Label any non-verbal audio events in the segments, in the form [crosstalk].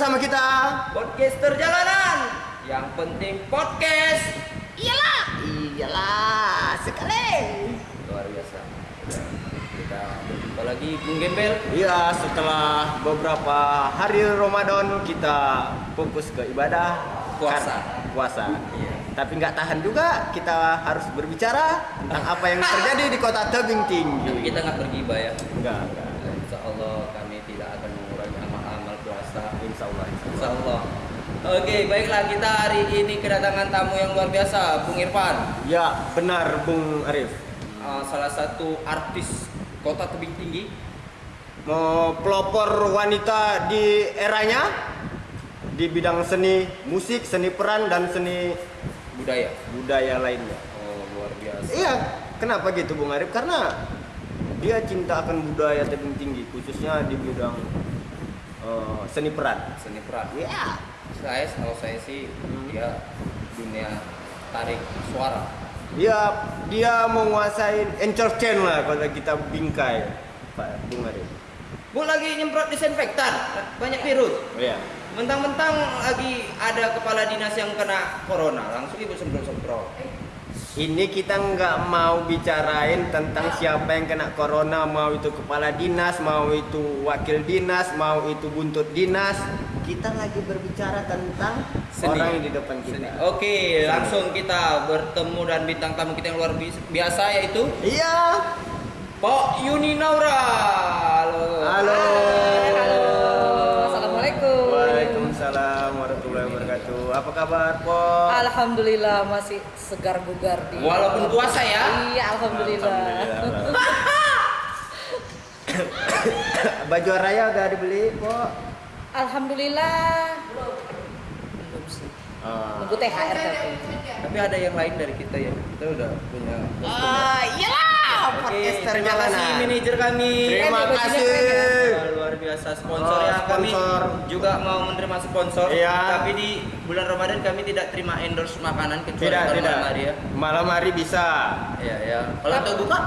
bersama kita. Podcaster jalanan. Yang penting podcast. Iyalah, iyalah sekali. Luar biasa. Kita berjumpa lagi Bung Gembel. Iya, setelah beberapa hari Ramadan kita fokus ke ibadah Puasa. Puasa. Iya. Tapi nggak tahan juga kita harus berbicara tentang apa yang terjadi di kota tebing Tapi tinggi. kita nggak pergibah ya. Enggak, enggak. Insya Allah kami tidak akan mengurangi amal-amal puasa. Insya Allah. insya Allah. Insya Allah. Oke, baiklah kita hari ini kedatangan tamu yang luar biasa, Bung Irfan. Ya, benar Bung Arif. Uh, salah satu artis kota tebing tinggi. mau pelopor wanita di eranya di bidang seni musik, seni peran dan seni budaya. budaya lainnya. Oh, luar biasa. Iya, kenapa gitu Bung Arif? Karena dia cinta akan budaya tebing tinggi khususnya di bidang eh, seni peran. Seni peran. Iya. Saya kalau saya sih Hmm. dia dunia tarik suara. Dia dia menguasai entertain lah kalau kita bingkai Pak Bung Arif. Bu lagi nyemprot disinfektan, banyak virus. Iya. Mentang-mentang lagi ada kepala dinas yang kena corona, langsung ibu semprot-semprot. Ini kita nggak mau bicarain tentang siapa yang kena corona, mau itu kepala dinas, mau itu wakil dinas, mau itu buntut dinas. Kita lagi berbicara tentang Seni. orang yang di depan kita. Seni. Oke, langsung kita bertemu dan bintang tamu kita yang luar bi- biasa yaitu Iya. Pak Yuni Naura. Halo. Halo. Halo. Assalamualaikum. Waalaikumsalam warahmatullahi wabarakatuh. Apa kabar, Po? Alhamdulillah masih segar bugar di. Walaupun puasa ya? Iya, alhamdulillah. Alhamdulillah. [laughs] Baju raya udah dibeli, Po? Alhamdulillah. Belum sih. Ah. Nunggu THR tapi. Tapi ada yang lain dari kita ya. Kita udah punya. Ah, iyalah, Oke, podcaster terima kasih manajer kami. Terima kasih. ya? Luar biasa sponsor Oh, ya kami sponsor. juga mau menerima sponsor Iya. tapi di bulan Ramadan kami tidak terima endorse makanan kecuali Tidak, tidak. malam hari ya Malam hari bisa. iya ya kalau untuk buka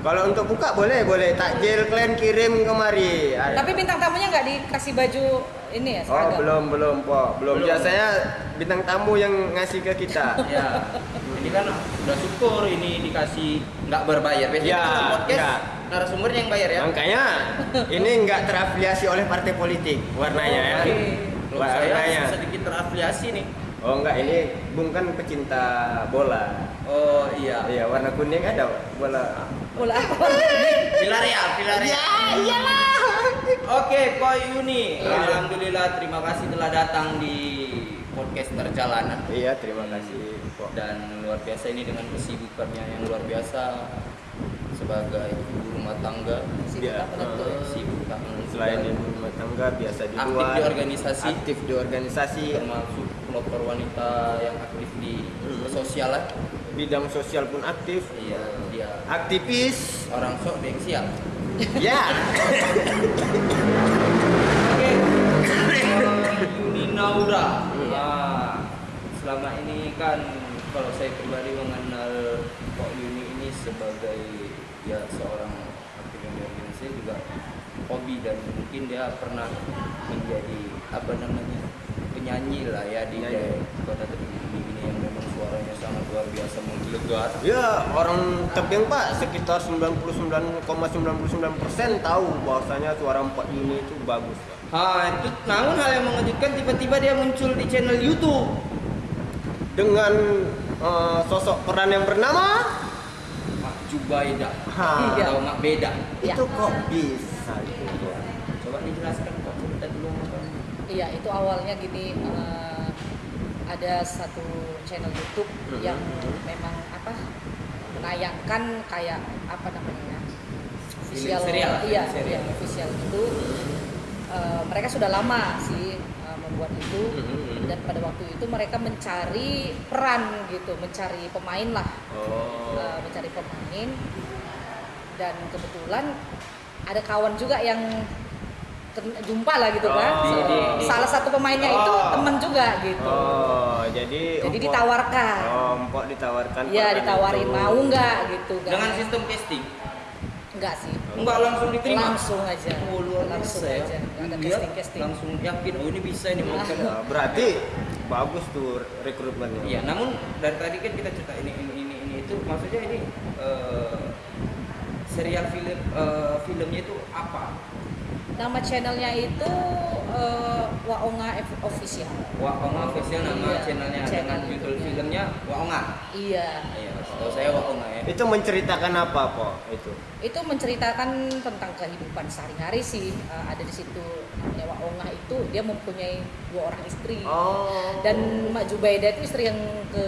Kalau untuk buka boleh, boleh. Takjil kalian kirim kemari. Ada. Tapi bintang tamunya nggak dikasih baju ini ya Oh seragam. belum belum po belum. Belum. Biasanya bintang tamu yang ngasih ke kita. [laughs] ya ini kan udah syukur ini dikasih nggak berbayar biasanya Ya, podcast ya. narasumbernya yang bayar ya Makanya ini nggak terafiliasi oleh partai politik warnanya ya. Oke. Kalau saya Warnanya. sedikit terafiliasi nih Oh enggak ini Bung kan pecinta bola. oh iya Iya warna kuning ada bola. Bola apa? Villarreal Villarreal iyalah. Oke, Pak Yuni. Iya. Alhamdulillah terima kasih telah datang di podcast perjalanan Iya terima kasih. Dan luar biasa ini dengan kesibukannya yang luar biasa sebagai ibu rumah tangga Sibuk menentu. eh, sibuk tak menentu. Selain ibu rumah tangga biasa di Aktif luar. di organisasi. Aktif di organisasi. termasuk pelopor wanita yang aktif di Hmm. sosial lah. Bidang sosial pun aktif. Iya, dia Aktivis. orang sok gengsial. Ya. [laughs] Oke. [laughs] Eh, Yuni Naura. Hmm. Selama ini kan kalau saya pribadi mengenal Pak Yuni ini sebagai ya seorang di organisasi juga hobi dan mungkin dia pernah menjadi apa namanya penyanyi lah ya di Penyanyi. kota Tebing ini yang memang suaranya sangat luar biasa menggelegar. Ya, orang tebing Pak sekitar 99,99% tahu bahwasanya suara Pak Yuni itu bagus. Pak. Ah, itu namun hal yang mengejutkan tiba-tiba dia muncul di channel YouTube. Dengan eh, sosok peran yang bernama Mak Jubaida Ha. Iya. atau Mak Beda. Ya. itu kok bisa gitu. Coba dijelaskan kok cerita dulu. Iya, itu awalnya gini eh, ada satu channel YouTube Mhm. yang memang apa menayangkan kayak apa namanya official serial, iya serial. iya, official itu Eh, mereka sudah lama sih membuat itu Mhm. dan pada waktu itu mereka mencari peran gitu mencari pemain lah Oh. eh, mencari pemain dan kebetulan ada kawan juga yang jumpa lah gitu kan Oh. Di- di- salah satu pemainnya itu Oh. temen juga gitu Oh, jadi jadi empok- ditawarkan Oh, empok ditawarkan. ya ditawarin itu. mau nggak gitu kan Dengan sistem casting. Enggak sih. Enggak langsung diterima. Langsung aja. Oh, luar langsung biasa ya. aja. Nggak ada Dia casting-casting. langsung yakin oh ini bisa ini mau Ah. Ya, berarti bagus tuh rekrutmennya. Iya, namun dari tadi kan kita cerita ini ini ini, ini itu maksudnya ini eh, serial film eh, filmnya itu apa? Nama channelnya itu eh, Waonga Official. Waonga official nama Iya, channelnya channel dengan judul filmnya Waonga. Iya. Iya, tahu saya Waonga ya. Itu menceritakan apa, Po? Itu. Itu menceritakan tentang kehidupan sehari-hari sih. Eh, ada di situ namanya Waonga itu dia mempunyai dua orang istri. Oh. Dan Mak Jubaida itu istri yang ke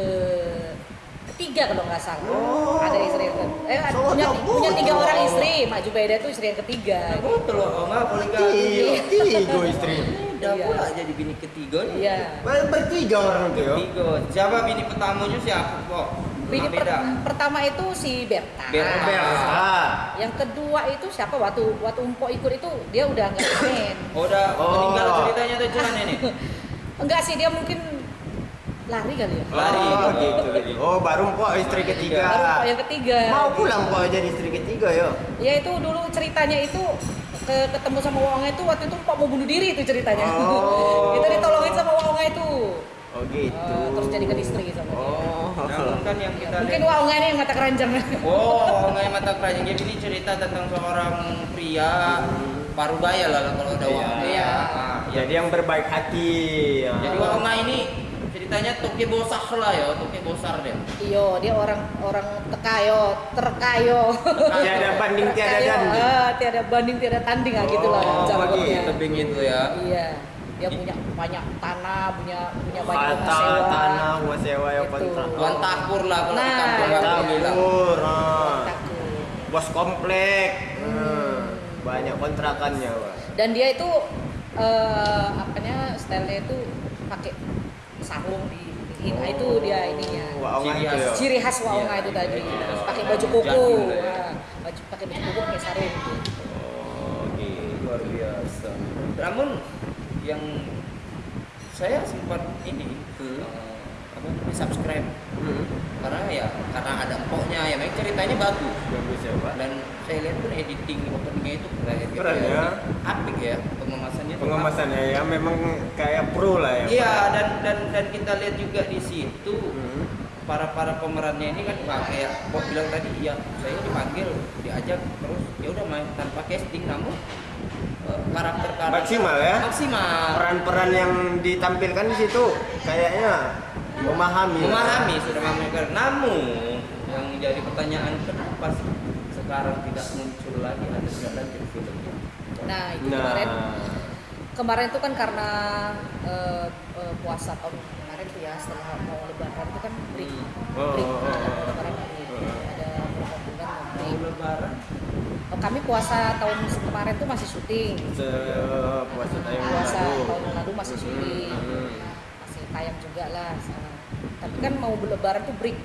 ketiga kalau nggak salah. Oh. Ada istri yang ke, eh So, punya, punya tiga orang istri. Mak Jubaida itu istri yang ketiga. Betul Waonga poligami. Tiga, tiga [laughs] istri. Udah Iya. pula jadi bini ketiga nih. Iya. Ber- Bertiga orang tuh ya. Tiga. Siapa bini pertamanya siapa kok? Bini per- beda. pertama itu si Berta. Berta. Berta. Yang kedua itu siapa waktu waktu Umpo ikut itu dia udah nggak main. Oh, udah Oh. meninggal ceritanya tuh cuman ini. [laughs] Enggak sih dia mungkin lari kali ya. Lari. Oh, gitu, gitu. Oh, baru Po istri ketiga. Baru Mpok yang ketiga. Mau pulang Po jadi istri ketiga ya. Ya itu dulu ceritanya itu ke ketemu sama Wonga itu waktu itu Mpok mau bunuh diri itu ceritanya. Oh. [laughs] itu ditolongin sama Wonga itu. Oh, gitu. Eh, terus jadikan istri sama dia. Oh. Namun kan yang kita Mungkin lihat ini yang mata keranjang. Oh, nggak mata keranjang. Jadi ini cerita tentang seorang pria parubaya lah kalau udah. Waonga. Iya. Ya. Jadi yang berbaik hati. ya. Jadi Waonga ini ceritanya toke bosah lah ya, toke bosar dia. Iyo, dia orang orang tekayo, terkayo. Tiada banding, tiada tanding. ah, tiada banding, tiada tanding ah, gitulah Oh, jangkutnya. Tebing itu ya. Iya, dia punya banyak tanah, punya punya banyak rumah Harta, sewa. tanah, rumah sewa ya kontrak. Tuan takur lah kalau di Nah, kampung orang bilang. Bos komplek. Hmm. Hmm. Banyak kontrakannya, Pak. Dan dia itu eh apanya stylenya itu pakai sarung di nah, itu dia ininya. Waonga Ciri ya. khas. Ciri khas Waonga Iya, itu iya, tadi. Pakai baju lah ya. Nah, baju pakai baju koko pakai sarung gitu. Oh, gitu. luar biasa. Namun yang saya sempat ini Hmm. eh, apa namanya subscribe Hmm. karena ya karena ada empoknya ya memang ceritanya bagus Bagus ya, Pak. dan saya lihat pun editing openingnya itu keren gitu Keren ya. apik ya pengemasannya Pengemasannya ya memang kayak pro lah ya. iya dan dan dan kita lihat juga di situ Hmm. para para pemerannya ini kan Pak, kayak bilang tadi ya saya dipanggil diajak terus ya udah main tanpa casting namun eh, karakter karakter Maksimal ya? maksimal Peran-peran yang ditampilkan di situ kayaknya memahami. memahami sudah memahami namun yang jadi pertanyaan kenapa sih sekarang tidak muncul lagi ada lanjut filmnya Nah, itu Nah, kemarin kemarin itu kan karena eh, eh, puasa tahun kemarin tuh ya setelah mau lebaran itu kan break. Oh, break. oh, oh, Ada oh. lebaran break. Ada beberapa bulan mau mau break. lebaran Oh, kami puasa tahun kemarin tuh masih syuting. se puasa tayang Puasa lalu. tahun lalu masih syuting. Hmm. Masih tayang juga lah. Tapi kan mau lebaran tuh break.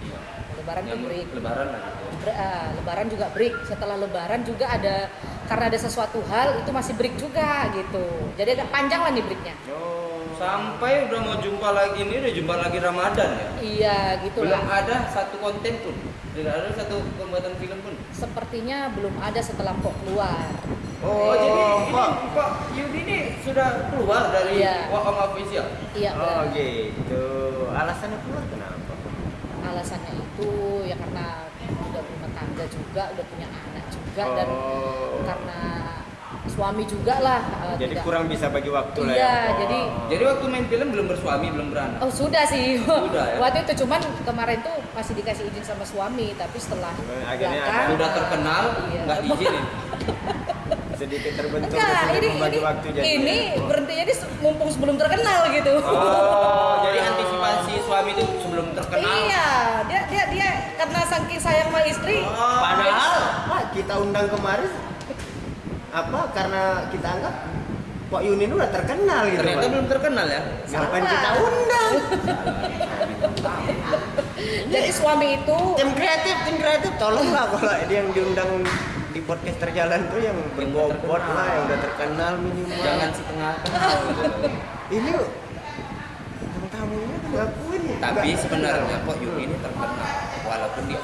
iya Lebaran tuh Yang break. lebaran lah gitu Ber- ah, lebaran juga break. Setelah lebaran juga ada karena ada sesuatu hal itu masih break juga gitu. Jadi agak panjang lah nih breaknya. Oh. sampai udah mau jumpa lagi ini udah jumpa lagi Ramadan ya Iya gitu belum lah. ada satu konten pun tidak ada satu pembuatan film pun Sepertinya belum ada setelah Pok keluar. Oh, oh jadi ini Pak. Pak Yudi ini sudah keluar dari Iya. Waong Official Iya. Oh, benar. gitu. Alasannya keluar kenapa? Alasannya itu ya karena udah berumah tangga juga, udah punya anak juga dan Oh. karena suami juga lah. eh, Jadi tidak- kurang bisa bagi waktu lah Iya, ya. Oh. jadi- jadi waktu main film belum bersuami belum beranak Oh sudah sih. Sudah, ya? Waktu itu cuman kemarin tuh masih dikasih izin sama suami, tapi setelah Akhirnya belakang, udah ah, terkenal iya. nggak diizinin [laughs] sedikit terbentuk Enggak, ini membagi ini, waktu jadi. ini berhentinya di se- mumpung sebelum terkenal gitu. oh jadi [laughs] antisipasi suami itu sebelum terkenal Iya, dia dia dia karena saking sayang sama istri. Oh, Padahal kita undang kemarin apa karena kita anggap Pak Yunin udah terkenal gitu ternyata Pak. belum terkenal ya Ngapain kita undang? [laughs] Jadi suami itu Tim kreatif, tim kreatif tolonglah kalau dia yang diundang di podcast terjalan tuh yang berbobot lah, yang udah terkenal minimal. jangan setengah. Ini bintang tamunya tuh ngakuin. tapi nggak sebenarnya terkenal. kok Yuni ini terkenal walaupun dia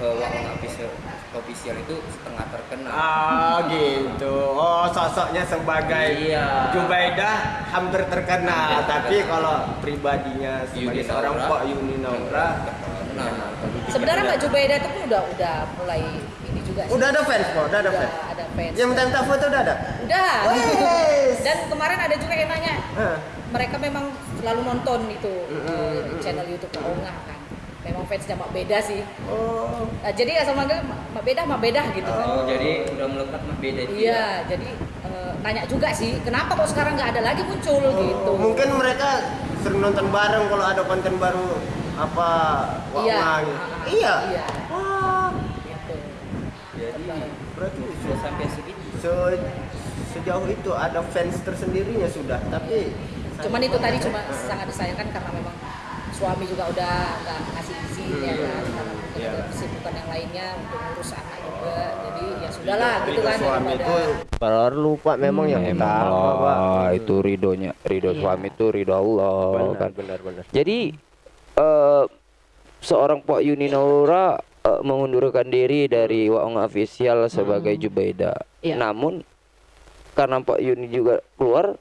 uh, Waong Official official itu setengah terkenal. Ah gitu. Oh sosoknya sebagai Iya. Jubaidah hampir terkenal, Hampir tapi terkenal. kalau pribadinya sebagai Yuni seorang. Pak Yuni Naura terkenal. Sebenarnya Mbak Jubaidah itu pun udah udah mulai ini juga sih. udah ada fans kok, udah ada Udah fans. ada fans. Yang minta foto udah ada. Udah. Wes. Dan kemarin ada juga yang nanya, Hah. mereka memang selalu nonton itu Mm, eh, mm, mm, channel YouTube Kak Onga kan. Memang fansnya Mak Beda sih. Oh. Nah, jadi asal manggil Mak Beda, Mak Beda gitu kan. Oh, jadi udah melekat mah beda itu. Iya, jadi eh, nanya juga sih, kenapa kok sekarang nggak ada lagi muncul gitu. Oh, Mungkin mereka sering nonton bareng kalau ada konten baru apa Wak Iya. Gitu. Ah, Iya. Iya. Wah. Gitu. Jadi Berarti sudah sampai segitu. se- sejauh itu ada fans tersendirinya sudah, tapi Cuman itu tadi cuma sangat disayangkan karena memang suami juga udah nggak ngasih izin ya Hmm, kan karena mungkin iya. ada kesibukan yang lainnya untuk ngurus anak juga. Jadi ya sudahlah gitu kan suami itu perlu pak memang yang Memang utama pak. Itu ridhonya ridho Iya. suami itu ridho Allah benar kan. benar benar. Jadi eh, seorang Pak Yuni Naura eh, mengundurkan diri dari Waong Official sebagai Jubaida. Iya. namun karena Pak Yuni juga keluar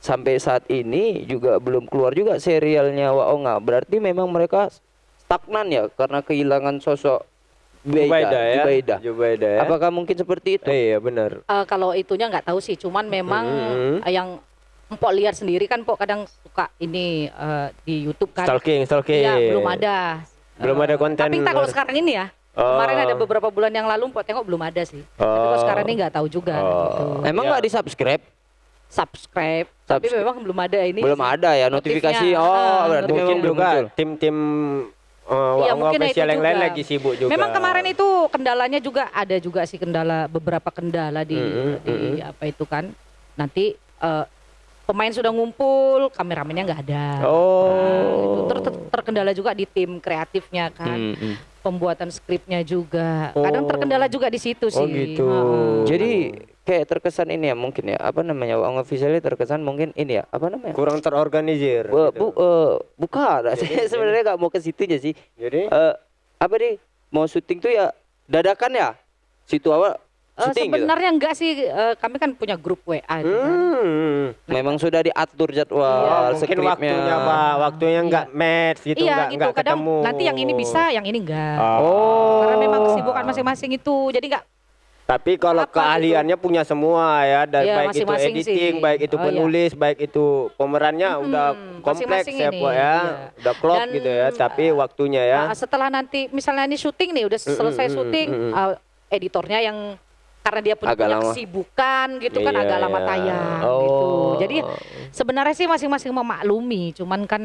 sampai saat ini juga belum keluar juga serialnya Waonga berarti memang mereka stagnan ya karena kehilangan sosok Jubaida, ya Jubaida. Jubaida ya Apakah mungkin seperti itu? iya benar Eh, kalau itunya nggak tahu sih cuman memang eh, yang Empok lihat sendiri kan Empok kadang suka ini eh, di YouTube kan stalking stalking Iya, belum ada. Belum Eh, ada konten Tapi entah kalau sekarang ini ya. Oh. Kemarin ada beberapa bulan yang lalu Empok tengok belum ada sih. Tapi kalau Oh. sekarang ini nggak tahu juga Oh. gitu. Emang nggak di subscribe? Subscribe, tapi Subscribe. memang belum ada ini. Belum sih. ada ya notifikasi. Notifnya. Oh, Ah, berarti mungkin memang belum juga tim-tim uh, Iya, Wak mungkin itu yang lain lagi sibuk juga Memang kemarin itu kendalanya juga ada juga sih kendala beberapa kendala di Mm-mm, di mm-mm. apa itu kan. Nanti eh, pemain sudah ngumpul, kameramennya nggak ada. Nah, itu oh ter- ter- terkendala juga di tim kreatifnya kan. Hmm, hmm. Pembuatan skripnya juga. Kadang Oh. terkendala juga di situ sih. Oh, gitu. Heeh. Jadi kayak terkesan ini ya mungkin ya apa namanya Waong officialnya terkesan mungkin ini ya apa namanya? kurang terorganisir Bu, gitu. bu, eh, bukan. [laughs] Saya sebenarnya nggak mau ke situ aja sih. jadi Eh, apa nih? Mau syuting tuh ya dadakan ya? Situ awal Eh, syuting gitu. sebenarnya enggak sih eh, kami kan punya grup WA gitu kan. hmm. Memang sudah diatur Iya, jadwal mungkin skripnya. waktunya pak waktunya nggak match gitu iya nggak gitu nggak kadang ketemu nanti yang ini bisa yang ini enggak Oh. karena memang kesibukan masing-masing itu jadi enggak Tapi kalau Apa keahliannya punya semua ya, dan Iya, baik itu editing, sih. baik itu Oh, iya. penulis, baik itu pemerannya udah kompleks masing-masing ya, ini, ya. iya. Udah klop Dan, gitu ya, tapi waktunya ya. uh, setelah nanti misalnya ini syuting nih udah selesai mm, syuting mm, mm. uh, editornya yang karena dia punya, Agak punya lama. kesibukan gitu kan Iya, agak lama iya. tayang Oh. gitu jadi sebenarnya sih masing-masing memaklumi cuman kan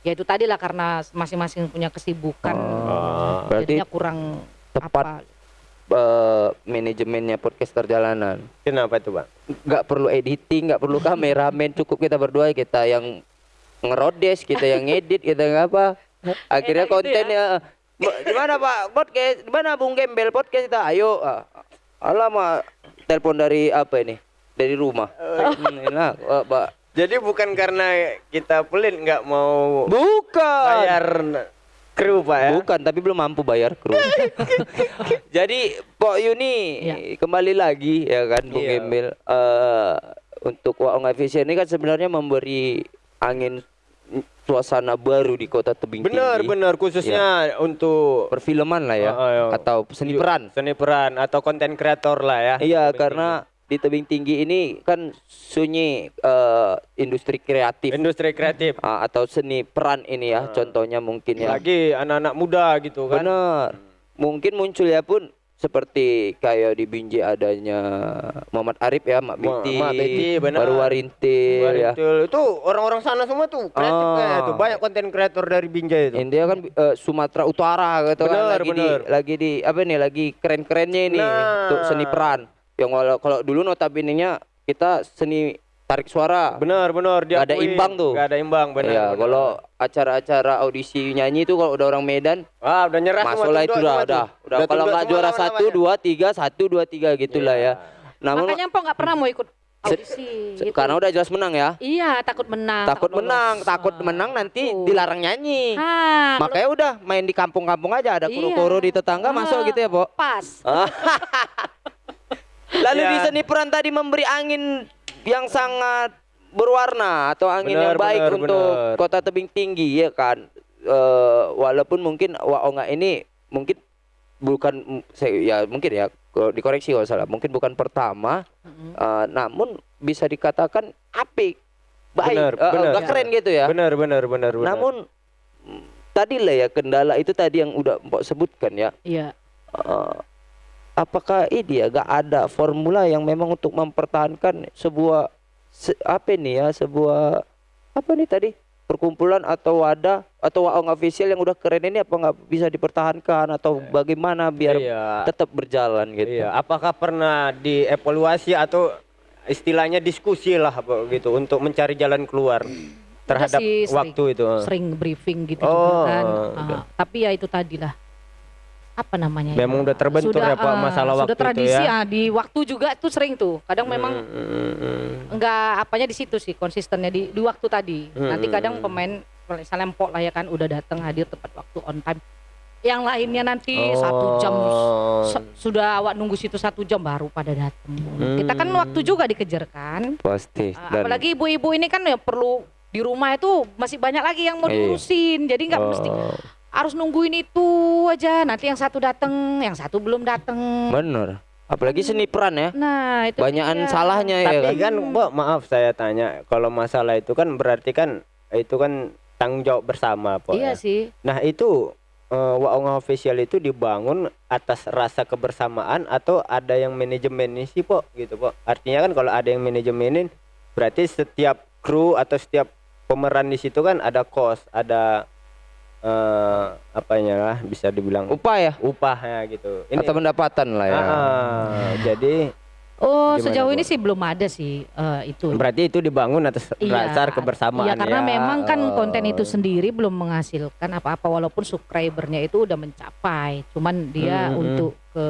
ya itu tadi lah karena masing-masing punya kesibukan Oh. Berarti jadinya kurang tepat. apa eh, manajemennya podcaster jalanan. Kenapa itu, Pak? nggak perlu editing, nggak perlu kameramen, cukup kita berdua kita yang ngerodes, kita yang ngedit, kita yang apa. Akhirnya Enak gitu kontennya "Mbak, di mana Pak podcast? Di mana Bung Gembel podcast kita? Ayo. Ah, Alamak, telepon dari apa ini? Dari rumah. Hmm, enak, Pak. Pak. Jadi bukan karena kita pelit nggak mau Bukan. bayar kru, Pak ya. Bukan, tapi belum mampu bayar kru. [laughs] Jadi Pok Yuni Iya. kembali lagi ya kan Bung Iya. Gembel eh, untuk Waong Vision ini kan sebenarnya memberi angin suasana baru di kota tebing Benar, tinggi. benar khususnya untuk Perfilman lah ya Oh, oh, oh. atau seni peran. seni peran atau konten kreator lah ya. Iya, karena di tebing tinggi ini kan sunyi eh, industri kreatif industri kreatif. ah, atau seni peran ini ya. Contohnya mungkin ya. Lagi anak-anak muda gitu kan. Benar. Mungkin muncul ya pun seperti kayak di Binjai adanya Muhammad Arif ya, Mak Ma- Biti, Mak Biti, benar. baru Warintil ya. Itu orang-orang sana semua tuh kreatif Ah. kayak tuh. Banyak konten kreator dari Binjai itu. India kan eh, Sumatera Utara gitu kan Benar, lagi benar. di lagi di apa nih lagi keren-kerennya ini Nah. untuk seni peran. Yang kalau kalau dulu notabene-nya kita seni tarik suara. Benar, benar. Nggak ada imbang tuh. Nggak ada imbang, benar. ya, kalau acara-acara audisi nyanyi itu kalau udah orang Medan ah, udah nyerah Masuk lah itu udah, udah, udah. Kalau nggak juara satu, dua, tiga, satu, dua, tiga gitulah Iya. ya. Namun makanya Empok nggak pernah mau ikut audisi. Itu. Karena udah jelas menang ya. Iya, takut menang. Takut lolos. menang, takut Ah, menang nanti itu. dilarang nyanyi. Kalau Makanya udah main di kampung-kampung aja ada Iya. kuro-kuro di tetangga masuk Ah, gitu ya, Po. Pas. [laughs] Lalu Ya. di seni peran tadi memberi angin yang sangat berwarna atau angin Benar, yang baik benar, untuk benar. kota tebing tinggi ya kan. Eh, walaupun mungkin Waonga ini mungkin bukan saya ya mungkin ya dikoreksi kalau salah mungkin bukan pertama Mm-mm. eh, namun bisa dikatakan apik baik Benar, eh, benar. nggak keren gitu ya Benar, benar, benar, benar. namun mm, tadi lah ya kendala itu tadi yang udah Mbok sebutkan ya Iya. Eh, apakah ini ya gak ada formula yang memang untuk mempertahankan sebuah se- apa nih ya sebuah apa nih tadi perkumpulan atau wadah atau waong official yang udah keren ini apa nggak bisa dipertahankan atau bagaimana biar Iya. tetap berjalan gitu Iya, apakah pernah dievaluasi atau istilahnya diskusi lah gitu untuk mencari jalan keluar terhadap sih, sering. waktu itu? Sering briefing gitu Oh, juga kan. Ah, tapi ya itu tadi lah. Apa namanya? ya? Memang udah terbentur ya, Pak, ah, masalah waktu Sudah itu tradisi ya? ah, di waktu juga tuh sering tuh. Kadang memang Mm, mm, mm. enggak apanya di situ sih konsistennya di, di waktu tadi. Nanti Hmm. kadang pemain misalnya empok lah ya kan udah datang hadir tepat waktu on time. Yang lainnya nanti satu jam Oh. sudah awak nunggu situ satu jam baru pada datang. Kita kan Hmm. waktu juga dikejar kan. pasti Ah, dan apalagi ibu-ibu ini kan ya perlu di rumah itu masih banyak lagi yang mau Iya. diurusin. Jadi nggak mesti Oh. Harus nungguin itu aja. Nanti yang satu datang, yang satu belum datang. bener apalagi seni peran ya Nah, itu banyakan dia. salahnya ya Tapi kan kan, Mbak, maaf saya tanya, kalau masalah itu kan berarti kan itu kan tanggung jawab bersama, Pak. Iya ya? sih. Nah, itu eh, Waonga official itu dibangun atas rasa kebersamaan atau ada yang manajemen sih, Pak, gitu, Pak. Artinya kan kalau ada yang manajemenin berarti setiap kru atau setiap pemeran di situ kan ada kos, ada eh apanya lah bisa dibilang upah ya upahnya gitu. atau pendapatan lah ya Ah, jadi Oh, Gimana, sejauh Bu? ini sih belum ada sih eh, itu. berarti itu dibangun atas dasar kebersamaan Iya, karena ya. memang kan konten itu Oh. sendiri belum menghasilkan apa-apa walaupun subscribernya itu udah mencapai. Cuman dia Hmm, hmm, untuk ke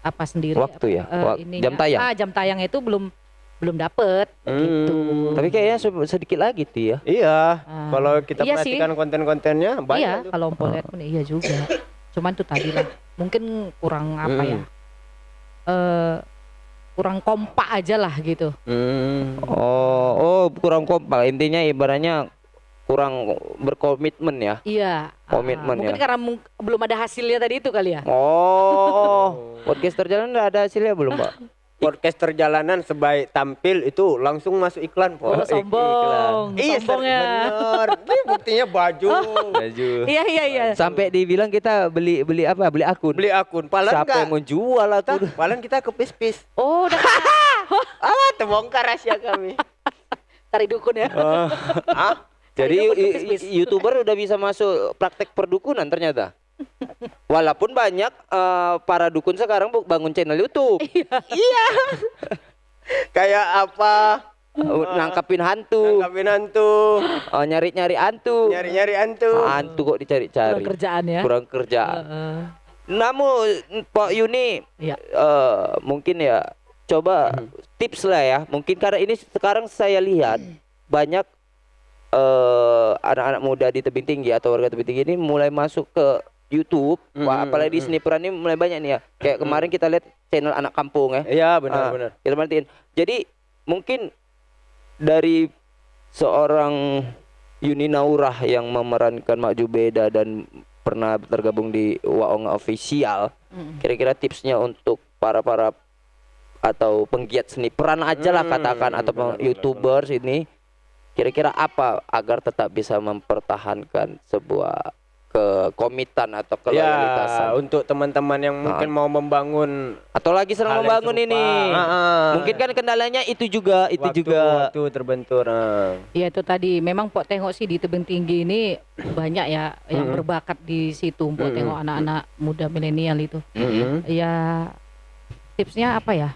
apa sendiri Waktu ya? eh, Wak- ininya- jam tayang? Ah, jam tayang itu belum belum dapet gitu. Hmm. tapi kayaknya se- sedikit lagi tuh ya Iya, Ah. kalau kita Iya sih. perhatikan konten-kontennya iya, banyak tuh. kalau Empok lihat pun iya juga. Cuman tuh tadi lah, mungkin kurang apa Hmm. ya? Eh kurang kompak aja lah gitu. Hmm. Oh, oh kurang kompak. Intinya ibaratnya kurang berkomitmen ya. Iya. Komitmen ah, mungkin ya. karena mung- belum ada hasilnya tadi itu kali ya. Oh, [laughs] podcast terjalan udah ada hasilnya belum, Pak? [laughs] Podcast perjalanan sebaik tampil itu langsung masuk iklan, Po. Oh, sombong. Iya, Sombong ya. bener. Ini buktinya baju. Baju. Iya iya iya. Sampai dibilang kita beli beli apa? Beli akun. Beli akun, palan Siapa enggak? yang mau jual Tah, aku? palan kita ke pis-pis. Oh, udah [laughs] Ah, terbongkar rahasia kami. cari dukun ya. ah, Jadi youtuber udah bisa masuk praktek perdukunan ternyata. Walaupun banyak eh, para dukun sekarang bangun channel YouTube, [laughs] kayak apa? uh, nangkapin hantu, Nangkapin hantu, eh, nyari-nyari hantu. nyari-nyari hantu. Hantu kok dicari-cari. Kurang kerjaan ya. Kurang kerjaan. Heeh. Namun Pak Yuni Iya. eh, mungkin ya coba tips lah ya. Mungkin karena ini sekarang saya lihat banyak eh, anak-anak muda di tebing tinggi atau warga tebing tinggi ini mulai masuk ke YouTube. Wah, Mhm, apalagi di mhm. seni peran ini mulai banyak nih ya. Kayak kemarin kita lihat channel anak kampung ya. Iya, Ah, benar-benar. kita perhatiin. Jadi mungkin dari seorang Yuni Naurah yang memerankan Mak Jubeda dan pernah tergabung di Waonga Official, Mm. kira-kira tipsnya untuk para para atau penggiat seni peran aja lah Hmm, katakan atau benar, benar, youtubers ini kira-kira apa agar tetap bisa mempertahankan sebuah kekomitan atau Ya, keloyalitasan untuk teman-teman yang mungkin mau membangun atau lagi sedang membangun ini Ah, ah. mungkin kan kendalanya itu juga itu Waktu- juga waktu terbentur. ah. Iya itu tadi memang Pok tengok sih di tebing tinggi ini [clears throat] banyak ya yang berbakat di situ Pok tengok anak-anak muda milenial itu. Ya tipsnya apa ya?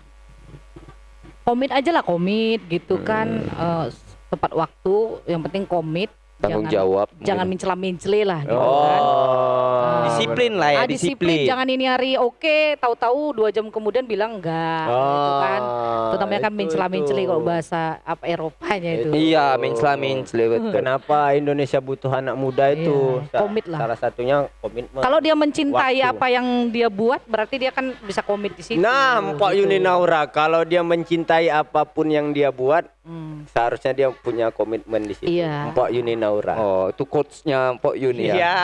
Komit aja lah komit gitu kan Hmm. eh, tepat waktu yang penting komit tanggung Jangan- jawab Jangan mungkin. mencela-mencela lah gitu Oh. kan. disiplin lah ya Ah, disiplin. jangan ini hari oke, tahu-tahu dua jam kemudian bilang enggak, gitu kan. Itu namanya kan itu, mencela-mencela itu. kalau bahasa apa Eropanya itu. iya mencela mencela betul Kenapa Indonesia butuh anak muda itu? Iya, komit lah. Salah satunya komitmen. Kalau dia mencintai Waktu. apa yang dia buat, berarti dia kan bisa komit di situ. Nah, Mpok gitu. Yuni Naura, kalau dia mencintai apa pun yang dia buat, Hmm. seharusnya dia punya komitmen di situ. Iya. Mpok Yuni Naura. Oh itu quotesnya Pok Yuni ya Iya.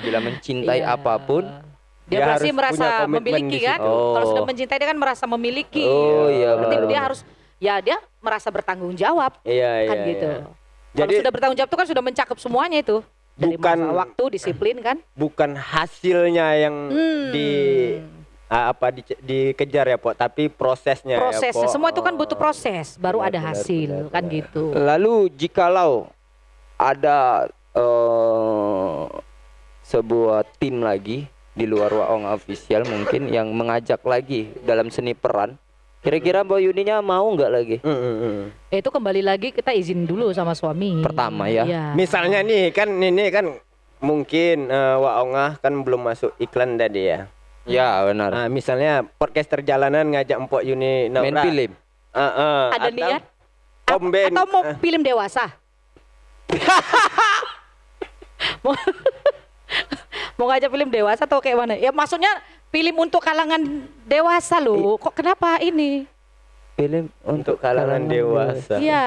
bila mencintai Iya. apa pun Dia, Dia harus merasa memiliki kan? situ. Kalau sudah Oh. mencintai dia kan merasa memiliki. Oh, iya, Berarti benar, dia benar. harus ya dia merasa bertanggung jawab Iya, kan iya, gitu. iya. Kalau Jadi sudah bertanggung jawab itu kan sudah mencakup semuanya itu. Dari Bukan- waktu, disiplin kan? bukan hasilnya yang Hmm. di apa di, dikejar ya, Pok, tapi prosesnya ya, Prosesnya Pok. semua itu kan butuh proses, baru Benar, ada benar, hasil benar, kan benar. gitu. Lalu jikalau ada eh, sebuah tim lagi di luar Waong official mungkin yang mengajak lagi dalam seni peran, kira-kira Mbak Yuninya mau nggak lagi? Mm, mm, mm. Ya, itu kembali lagi kita izin dulu sama suami. Pertama ya. Iya. Misalnya nih kan ini kan mungkin eh, Wak Ongah kan belum masuk iklan tadi ya. Ya benar. Nah, misalnya podcast perjalanan ngajak Mpok Yuni Naura. Main film. Ah, ah, Ada atau niat? Komben. Atau mau Eh. film dewasa? [laughs] mau, mau ngajak film dewasa atau kayak mana? Ya maksudnya film untuk kalangan dewasa loh. Kok kenapa ini? Film untuk kalangan dewasa. Iya,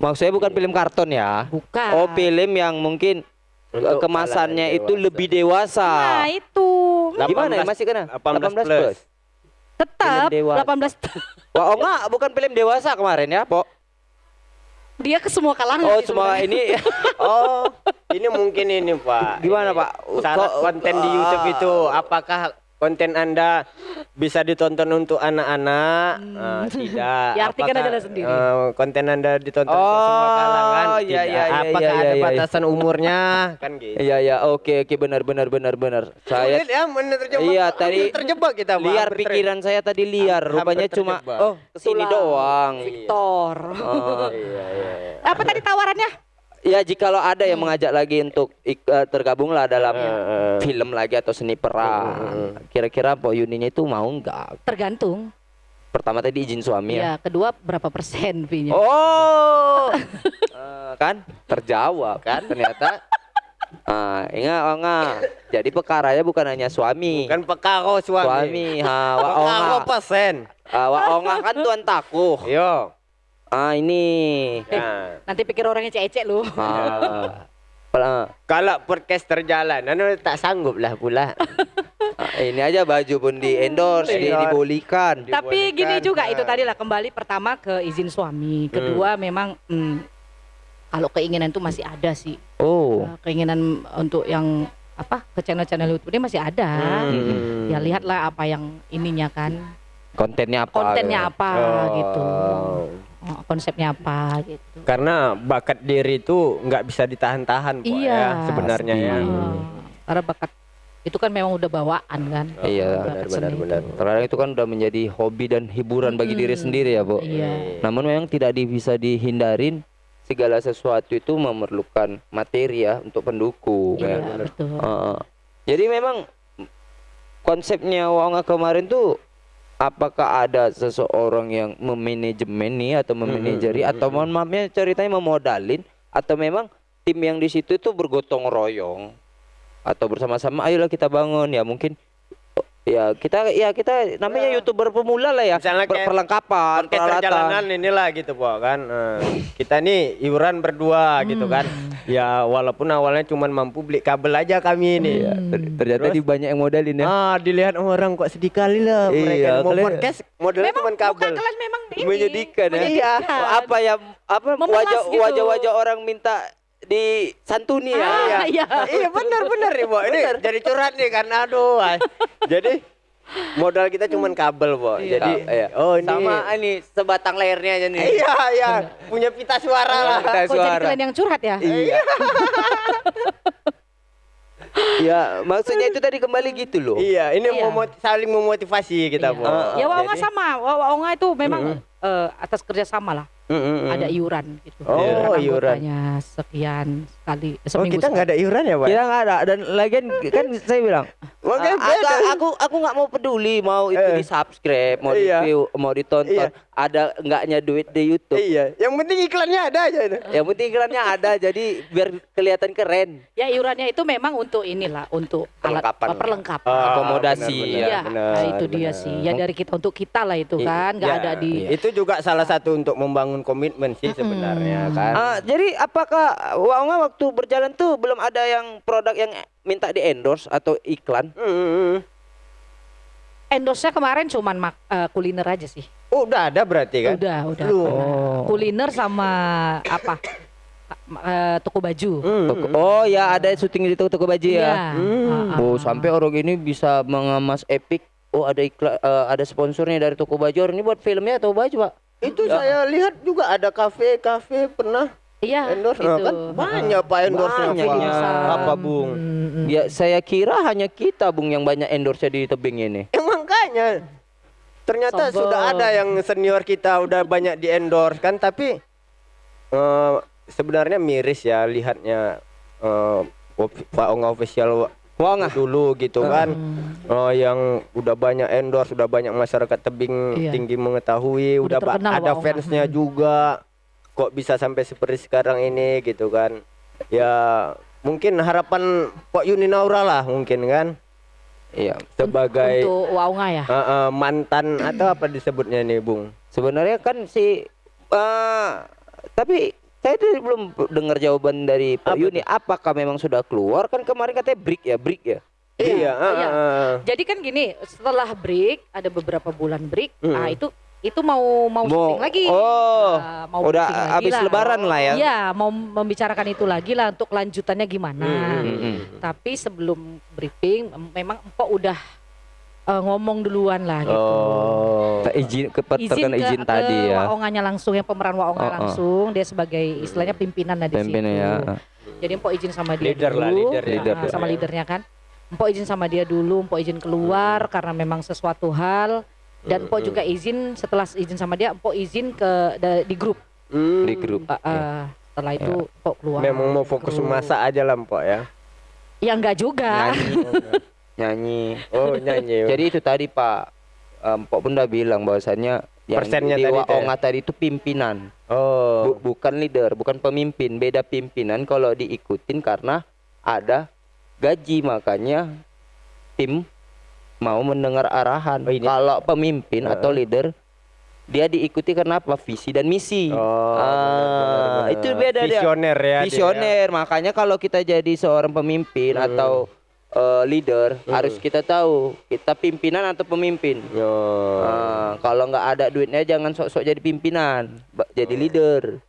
Maksudnya bukan film karton ya? bukan. Oh film yang mungkin Untuk eh, kemasannya kalangan itu dewasa. lebih dewasa. Nah, itu. Gimana ya 18 masih kena? 18 plus. Tetap Film dewasa. 18 Wah, oh enggak, bukan film dewasa kemarin ya, Pok. Dia ke semua kalangan. Oh, sih semua sebenarnya. ini [laughs] Oh, ini mungkin ini Pak. Gimana, Ini Pak? Syarat konten di YouTube itu apakah konten Anda bisa ditonton untuk anak-anak? Ah, tidak. Ya, artikan Apakah, aja sendiri. eh, konten Anda ditonton untuk semua Oh, kalangan? iya, Tidak. iya, iya, Apakah iya, ada iya, iya. batasan umurnya? Kan gitu. Iya, ya, oke, oke, benar, benar, benar, benar. Saya Sulit ya, bener terjebak. Iya, tadi terjebak kita, liar Hampir pikiran saya tadi liar, Hampir rupanya cuma terjebak. oh ke sini doang. Victor. Oh. Iya, iya, iya. Apa tadi tawarannya? Ya jikalau ada yang mengajak lagi untuk ik- eh, tergabunglah dalam eh. film lagi atau seni peran. Kira-kira Pok Yuninya itu mau nggak? Tergantung. Pertama tadi izin suami ya. Ya, kedua berapa persen fee-nya? Oh, [laughs] Eh, kan terjawab kan ternyata. Ah, ingat oh, enggak. Jadi perkaranya bukan hanya suami. Kan pekaro suami. suami. Ha, wa onga. persen. Ah, wa kan tuan takuh. Yo. Ah, ini. Nah. Nanti pikir orangnya cecek lu. Ah. [laughs] Pel- Kalau podcast terjalan, anu tak sanggup lah pula. ah, ini aja baju pun di endorse, di, dibolikan. Tapi gini dibolehkan, juga nah. itu tadi lah kembali pertama ke izin suami, kedua memang hmm, kalau keinginan itu masih ada sih. Oh. Eh, Keinginan untuk yang apa ke channel-channel YouTube ini masih ada. Hmm. Ya lihatlah apa yang ininya kan, Kontennya apa? kontennya gitu. apa Oh. gitu, Oh, konsepnya apa gitu. Karena bakat diri itu nggak bisa ditahan-tahan kok Iya. ya sebenarnya ya. Oh, karena bakat itu kan memang udah bawaan kan. Iya, Bakat benar. Terkadang itu kan udah menjadi hobi dan hiburan bagi diri Mm-mm. sendiri ya, Bu. Iya. Namun memang tidak bisa dihindarin segala sesuatu itu memerlukan materi ya untuk pendukung Iya, ya. betul. Heeh. jadi memang konsepnya Wonga kemarin tuh apakah ada seseorang yang memanajemen nih atau memanajeri? atau mohon maafnya ceritanya memodalin? Atau memang tim yang di situ itu bergotong royong? Atau bersama-sama ayolah kita bangun. Ya mungkin ya kita ya kita namanya youtuber pemula lah ya Misalnya per- kayak perlengkapan peralatan inilah gitu po kan. Eh, kita nih iuran berdua gitu kan. Ya walaupun awalnya cuma mampu beli kabel aja kami ini. Iya, ter- ternyata Terus? di banyak yang modalin ya Ah, dilihat orang kok sedih kali lah mereka Iya, mau kalian- podcast modalnya cuma kabel. kalian memang ini menyedihkan ya. menyedihkan. Apa ya apa Memelas wajah gitu. wajah-wajah orang minta disantuni ya. Ah, iya. iya benar benar nih, Bo. Ini jadi curhat nih kan. Aduh. ay. jadi modal kita cuma kabel, Bo. Iya. Jadi Iya. oh ini Sama ini sebatang layarnya aja nih. Iya, iya. Punya pita suara lah. Kita Kok jadi suara. kalian yang curhat ya? Iya. [laughs] ya, maksudnya itu tadi kembali gitu loh. Iya, ini Iya. memot- saling memotivasi kita, Iya. Bo. Ah, Ya Waonga Jadi- sama, Waonga itu memang eh, atas kerjasama lah. Mm, mm, mm. ada iuran gitu. Oh, iuran. anggotanya sekian sekali Oh seminggu kita nggak ada iuran ya pak? Kita nggak ada dan lagian kan saya bilang [laughs] Makanya "Ah, beda." aku aku aku nggak mau peduli mau itu Eh. di subscribe mau di Iya. view mau ditonton Iya. ada enggaknya duit di YouTube Iya, yang penting iklannya ada aja itu. yang penting iklannya ada jadi biar kelihatan keren Ya iurannya itu memang untuk inilah untuk alat Perlengkapan. apa, perlengkapan. Ah, Akomodasi, benar, ya. Iya, benar, nah, itu dia benar. sih. Ya dari kita untuk kita lah itu kan, nggak Ya, ada di Itu juga salah satu untuk membangun komitmen sih sebenarnya kan. Ah, jadi apakah Waonga waktu berjalan tuh belum ada yang produk yang minta di endorse atau iklan Mm, mm, mm. endorse-nya kemarin cuman mak, eh, kuliner aja sih. Oh, udah ada berarti kan? Udah, udah. Pernah. Kuliner sama apa? Eh, toko baju. Mm, Toko- mm, mm. oh ya ada syuting di toko, toko baju ya Ah, ah, oh sampai orang ini bisa mengemas epic oh ada iklan eh, ada sponsornya dari toko baju orang ini buat filmnya atau baju pak Itu saya lihat juga ada kafe-kafe pernah Iya, endorse. itu. Kan banyak pak endorse Banyak apa, ini. apa bung? Hmm, ya saya kira hanya kita bung yang banyak endorse di tebing ini. Ya makanya. Ternyata Sombong. sudah ada yang senior kita udah banyak di endorse kan? Tapi eh, sebenarnya miris ya lihatnya eh, of- Pak Onga official Waonga dulu gitu kan Oh, yang udah banyak endorse, udah banyak masyarakat tebing Iya. tinggi mengetahui, Udah udah, ada Onga. fansnya juga. Kok bisa sampai seperti sekarang ini gitu kan? Ya mungkin harapan Pak Yuni Naura lah mungkin kan iya sebagai untuk Waunga ya. eh, eh, mantan atau apa disebutnya nih Bung? sebenarnya kan si eh tapi saya tuh belum dengar jawaban dari Pak Apa Yuni apakah memang sudah keluar kan kemarin katanya break ya break ya Iya, iya. eh, eh. Jadi kan gini, setelah break ada beberapa bulan break, Hmm. ah itu itu mau mau syuting lagi. oh Ah, mau udah habis lah. lebaran lah ya Iya, mau membicarakan itu lagi lah untuk lanjutannya gimana. Hmm, hmm, hmm. Tapi sebelum briefing em- memang Empok udah eh, ngomong duluan lah gitu. Oh. Tak izin ke ke- izin ke tadi ya Waongannya langsung yang pemeran Waonga Oh, oh. langsung dia sebagai istilahnya pimpinan lah di Pemimpin situ. ya Jadi Empok izin sama dia Leader dulu, lah, leader ya. Leader sama ya. leadernya kan. Empok izin sama dia dulu, Empok izin keluar karena memang sesuatu hal dan Empok juga izin setelah izin sama dia, Empok izin ke da- di grup. Hmm. di grup Ah, ah, setelah itu Empok keluar. Memang mau fokus Grup. masak aja lah Mpok ya. Ya enggak juga. nyanyi [laughs] [laughs] Oh nyanyi. jadi itu tadi Pak em, Pak Bunda bilang bahwasannya yang Persennya di tadi ya? Waonga tadi itu pimpinan oh. Bu- bukan leader, bukan pemimpin, beda pimpinan kalau diikutin karena ada gaji makanya tim mau mendengar arahan. Oh, ini- Kalau pemimpin Heeh. atau leader dia diikuti karena apa? Visi dan misi. Oh, Ah, benar-benar. itu beda dia. Visioner ya. dia ya. Visioner, makanya kalau kita jadi seorang pemimpin Hmm. atau eh, leader Hmm. harus kita tahu kita pimpinan atau pemimpin. Yo. Ah, kalau nggak ada duitnya jangan sok-sok jadi pimpinan, jadi leader.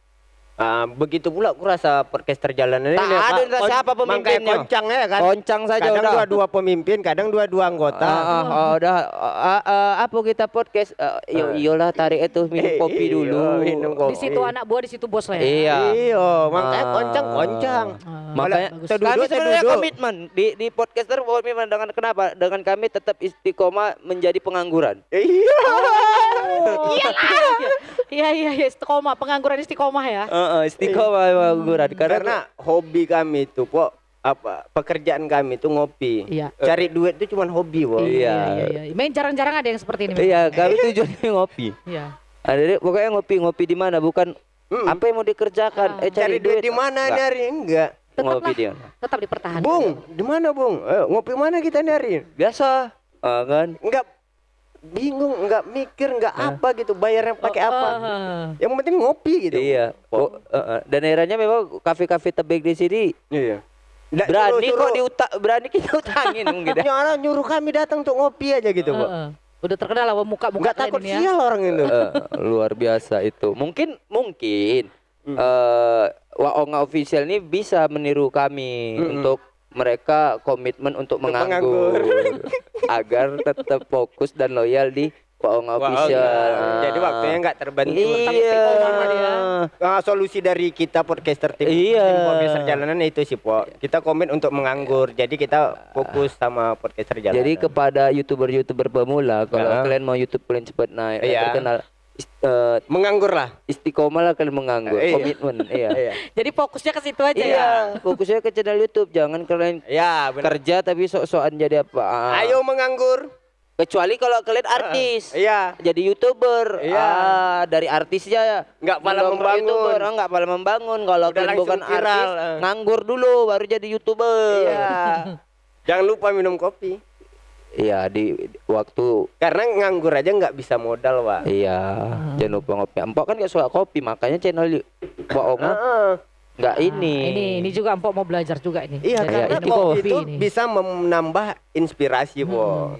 Ah, begitu pula aku rasa podcaster jalanan ini Tak ya, ada siapa Makanya pemimpinnya. koncang ya kan. Koncang saja kadang udah. dua-dua pemimpin, kadang dua-dua anggota. Ah, ah, ah, udah ah, ah, ah, apa kita podcast uh, yo Ah. iyalah tarik itu [laughs] minum Eh, kopi iya, dulu. minum kopi. Di situ anak buah, di situ bos lah ya. Iya. Iya, makanya Ah. koncang koncang. Ah, Makanya. Seduduk, kami sebenarnya komitmen di di podcaster komitmen dengan kenapa? Dengan kami tetap istiqomah menjadi pengangguran. Iya. Oh, iya, iya, iya, iya, istiqomah, pengangguran istiqomah ya. Heeh, istiqomah pengangguran karena, Karena hobi kami itu kok apa pekerjaan kami itu ngopi. Iya. Cari duit itu cuma hobi, Bo. Iya. iya, iya. Main jarang-jarang ada yang seperti ini. memang. iya kami tujuannya [laughs] ngopi. Iya. Ada deh, pokoknya ngopi ngopi di mana bukan Mm. apa yang mau dikerjakan. Ah. Eh Cari duit di mana Enggak. nyari? Enggak. Ngopi dia. Tetap dipertahankan. Bung, di mana, Bung? Eh, ngopi mana kita nyari? Biasa. Ah, kan? Enggak bingung, enggak mikir, enggak apa gitu, bayarnya pakai apa. Ah. Yang penting ngopi gitu. Iya. Oh, eh, eh. Dan akhirnya memang kafe-kafe tebing di sini Iya. Nggak berani suruh- kok diutak berani kita utangin [laughs] mungkin. ya. Nyara nyuruh kami datang untuk ngopi aja gitu, Pak. Heeh. Udah terkenal lah muka-muka Enggak kalian takut ya. sial orang itu. Eh, luar biasa itu. Mungkin mungkin Hmm. eh Waonga official ini bisa meniru kami Mm-mm. untuk mereka komitmen untuk Untuk menganggur, [laughs] agar tetap fokus dan loyal di Waonga Wah, official. enggak. Jadi waktunya enggak terbantu. Tapi Iya. istiqomah sama dia. Ah, solusi dari kita podcaster tim, Iya. tim podcaster jalanan itu sih, Po. Kita komit untuk menganggur. Jadi kita fokus sama podcaster jalanan. Jadi kepada youtuber-youtuber pemula, kalau Ya. kalian mau YouTube kalian cepat naik, dan Iya. terkenal, Ist- eh, Menganggur lah. istiqomah lah kalian menganggur, Iya. komitmen, [laughs] iya. Iya. Jadi fokusnya ke situ aja ya. Iya, fokusnya ke channel YouTube, jangan kalian Ya, benar. kerja tapi sok-sokan jadi apa. Ah. Ayo menganggur. Kecuali kalau kalian artis. Iya. Jadi youtuber, Iya. ah, dari artisnya ya. Nggak pala membangun. YouTuber, ah, nggak pala membangun. Kalau Udah kalian bukan viral, artis, ah. nganggur dulu baru jadi youtuber. Iya. [laughs] Jangan lupa minum kopi. Iya di, waktu Karena nganggur aja nggak bisa modal, Pak. iya jangan lupa ngopi. Empok kan gak suka kopi makanya channel Onga Heeh. nggak Nah, ini. ini ini juga Empok mau belajar juga ini. Iya, Dari karena minum kopi itu ini. bisa menambah inspirasi, Po.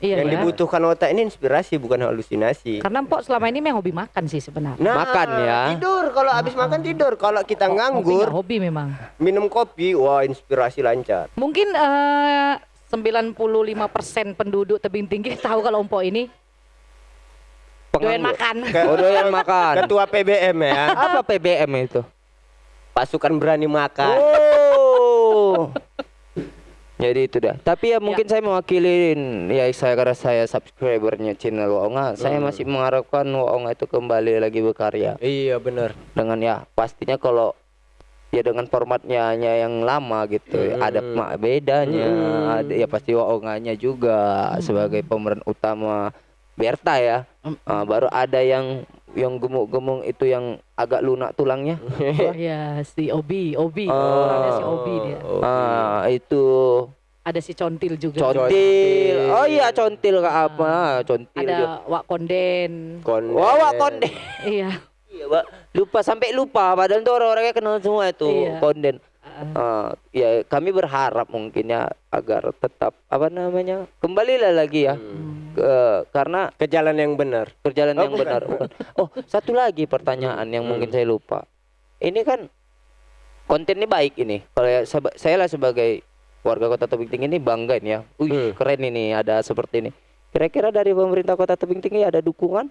Iya, Yang ya. dibutuhkan otak ini inspirasi bukan halusinasi. Karena Empok selama ini memang hobi makan sih sebenarnya. Nah, Makan ya. Tidur kalau habis makan tidur. Kalau kita Hobi nganggur, nggak hobi memang. minum kopi, wah inspirasi lancar. Mungkin eh 95% penduduk tebing tinggi [laughs] tahu kalau Empok ini doyan makan. Oh doyan [laughs] makan. Ketua PBM ya. Apa PBM itu? Pasukan berani makan. Oh. [laughs] Jadi itu dah. Tapi ya mungkin saya mewakilin ya saya karena saya subscribernya channel Waonga, saya masih mengharapkan Waonga itu kembali lagi berkarya Iya benar. dengan ya pastinya kalau ya dengan formatnya hanya yang lama gitu ya, ada mak bedanya ada ya pasti Waonganya juga sebagai pemeran utama Berta ya Ah, baru ada yang yang gemuk-gemuk itu yang agak lunak tulangnya Oh ya si Obi, Obi. Oh. Ada si Obi dia. ah itu Ada si Contil juga. contil oh iya contil kak apa contil. Ada Wak Konden. Konde. Wawa konde Iya. Iya, Pak. Lupa sampai lupa padahal tuh orang-orangnya kenal semua itu Iya. konden. Ah, ya kami berharap mungkin ya agar tetap apa namanya kembalilah lagi ya ke, karena Ke jalan yang benar. berjalan Oh, yang bukan. benar bukan. Oh satu lagi pertanyaan yang mungkin saya lupa. Ini kan kontennya baik ini. Kalau ya, seba- saya lah sebagai warga kota Tebing Tinggi ini bangga ini ya. Wih Hmm. keren ini ada seperti ini. Kira-kira dari pemerintah kota Tebing Tinggi ada dukungan?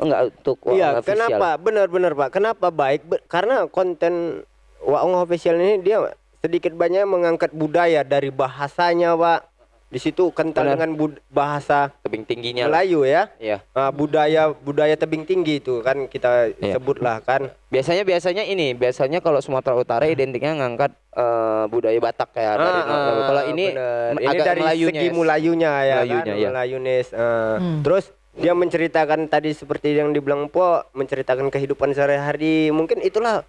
Enggak untuk Iya, Waong official? kenapa? Benar-benar Pak. Kenapa baik? Be- karena konten Waong official ini dia sedikit banyak mengangkat budaya dari bahasanya, Pak. Di situ kental Benar. dengan bud- bahasa Tebing tingginya lah. Melayu ya. Iya. Ah, budaya budaya tebing tinggi itu kan kita Iya. sebutlah kan. Biasanya biasanya ini, biasanya kalau Sumatera Utara identiknya ngangkat eh, budaya Batak ya dari Ah. Kalau ini benar. m- ini agak dari Melayunya segi ya. Melayunya ya Melayunya, kan? ya. Melayunis. Ah. Hmm. Terus dia menceritakan tadi seperti yang dibilang Po, menceritakan kehidupan sehari-hari. Mungkin itulah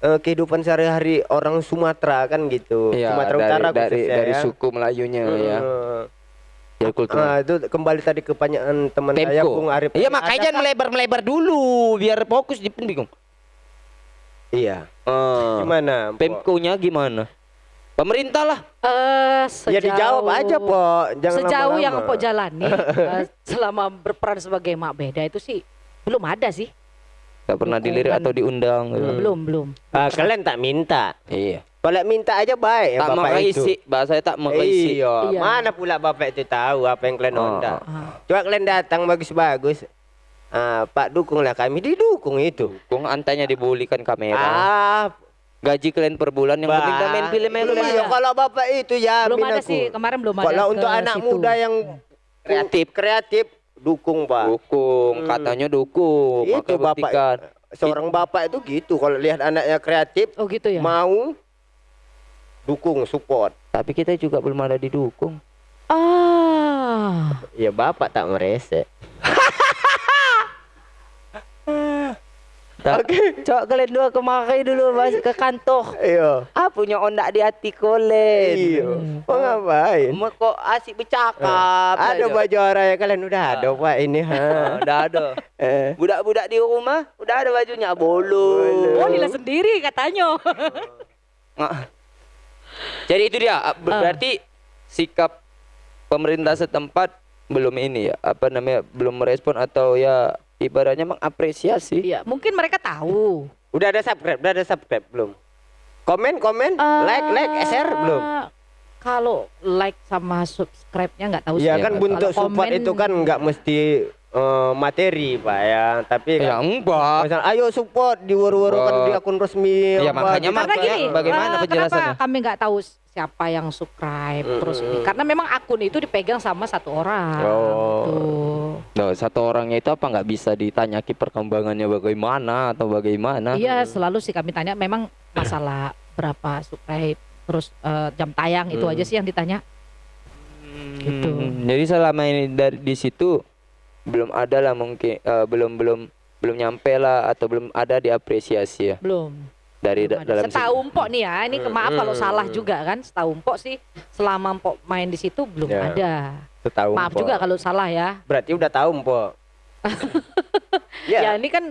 eh, kehidupan sehari-hari orang Sumatera kan gitu. Iya, Sumatera dari, Utara dari, khususnya dari ya. suku Melayunya ya. Hmm. Jadi kultur. Ah, itu kembali tadi ke pertanyaan teman saya Tempo. Bung Arif. Iya makanya Adakah- melebar-melebar dulu biar fokus di bingung. Iya. Eh, Gimana? Pemkonya gimana? Pemerintah lah. Eh sejauh Ya dijawab aja, Po. Jangan sejauh yang lama-lama. Empok jalani eh, selama berperan sebagai mak beda itu sih belum ada sih. Gak pernah dilirik Dukungan. atau diundang. gitu. Belum, belum. Ah, kalian tak minta. Iya. Kalau minta aja baik ya tak Bapak mau itu. isi, bahasa tak mau isi. Iya. Iya. Mana pula bapak itu tahu apa yang kalian Oh. honda. Ah. Coba kalian datang bagus-bagus. Ah, Pak dukunglah kami didukung itu. Kung antanya dibulikan kamera. Ah, Gaji kalian per bulan yang penting Bang. main film yang Belum ada. Kalau bapak itu ya Belum ada aku. sih, kemarin belum ada. Kalau untuk anak situ. muda yang Kreatif. kreatif dukung pak. Dukung, Hmm. katanya dukung. Itu Makanya bapak. buktikan. Seorang bapak itu gitu. Kalau lihat anaknya kreatif, Oh gitu ya. mau dukung, support. Tapi kita juga belum ada didukung. ah. Ya bapak tak [laughs] merese. Tak. Coba kalian dua kemakai dulu mas ke kantor. Iya. Ah punya ondak di hati kolen. Iya. Oh ngapain? Mau kok asik bercakap. Ada saja. baju orangnya kalian udah ada pak ini ha. Ah, [laughs] Udah ada. Eh. Budak-budak di rumah udah ada bajunya bolu. Oh Lila sendiri katanya. Ah. Jadi itu dia. ah, ber- Ah. Berarti sikap pemerintah setempat belum ini ya apa namanya belum merespon atau ya ibaratnya mengapresiasi. Iya, mungkin mereka tahu. Udah ada subscribe, udah ada subscribe belum? Komen, komen, like, like, share belum? Kalau like sama subscribe-nya nggak tahu Iya sih. kan Kalau bentuk support komen- itu kan nggak mesti eh, materi pak ya, tapi Ya kan, enggak. misal, ayo support diwur-wurukan Oh. di akun resmi. Iya, apa makanya gitu. mak- Karena gini, Bagaimana eh, penjelasannya? Kenapa kami nggak tahu siapa yang subscribe terus ini karena memang akun itu dipegang sama satu orang Oh. gitu. Nah, satu orangnya itu apa nggak bisa ditanyaki perkembangannya bagaimana atau bagaimana? Iya, selalu sih kami tanya memang masalah berapa subscribe terus eh, jam tayang itu aja sih yang ditanya. Gitu. Hmm, Jadi selama ini dari di situ belum ada lah mungkin eh, belum belum belum nyampe lah atau belum ada diapresiasi ya Belum. dari belum da- ada. dalam Setahu Mpok nih ya, ini maaf kalau salah juga kan. Setahu Mpok sih selama Mpok main di situ belum Ya. ada. Setahu Maaf Mpok. juga kalau salah ya. Berarti udah tahu Mpok. Ya, [laughs] ya, ini kan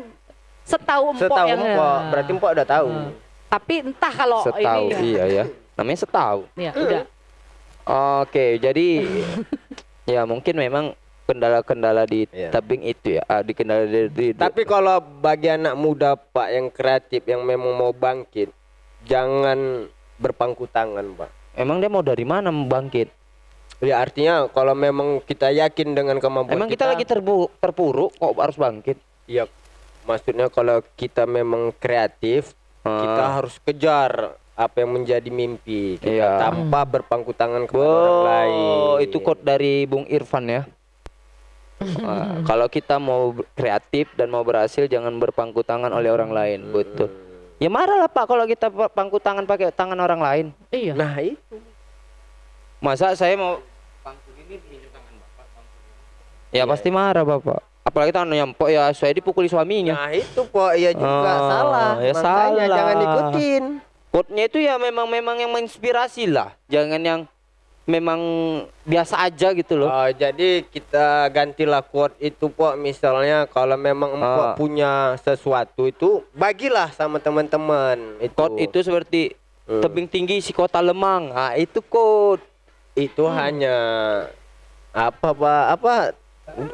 setahu Mpok setahu yang Mpok. Berarti Mpok udah tahu. Hmm. Tapi entah kalau setahu ini ya. iya ya namanya setahu Ya, udah. oke jadi [laughs] ya mungkin memang kendala-kendala di Iya. tebing itu ya ah, di kendala di, di- Tapi kalau bagi anak muda Pak yang kreatif yang memang mau bangkit, jangan berpangku tangan Pak. emang dia mau dari mana membangkit Ya artinya kalau memang kita yakin dengan kemampuan emang kita, lagi terbu terpuruk kok harus bangkit ya maksudnya kalau kita memang kreatif, kita Ah. harus kejar apa yang menjadi mimpi kita Iya. tanpa berpangku tangan kepada orang lain. Oh, itu quote dari Bung Irfan ya. [laughs] Kalau kita mau kreatif dan mau berhasil jangan berpangku tangan oleh orang lain, betul. Ya marah lah Pak kalau kita pa- pangku tangan pakai tangan orang lain. Iya. Nah, itu. Masa saya mau pangku ini minjem tangan Bapak? Ya pasti marah Bapak. Apalagi tangan nyempok ya saya dipukuli suaminya. Nah, itu Pak ya juga Oh, salah. ya Makanya salah. jangan ikutin. Quote-nya itu ya memang memang yang menginspirasi lah. Jangan yang memang biasa aja gitu loh. Oh, jadi kita gantilah quote itu Pok misalnya kalau memang empok Ah. punya sesuatu itu bagilah sama teman-teman itu. Quote itu seperti Hmm. tebing tinggi si kota Lemang. Ah, itu quote itu hanya apa Pak? Apa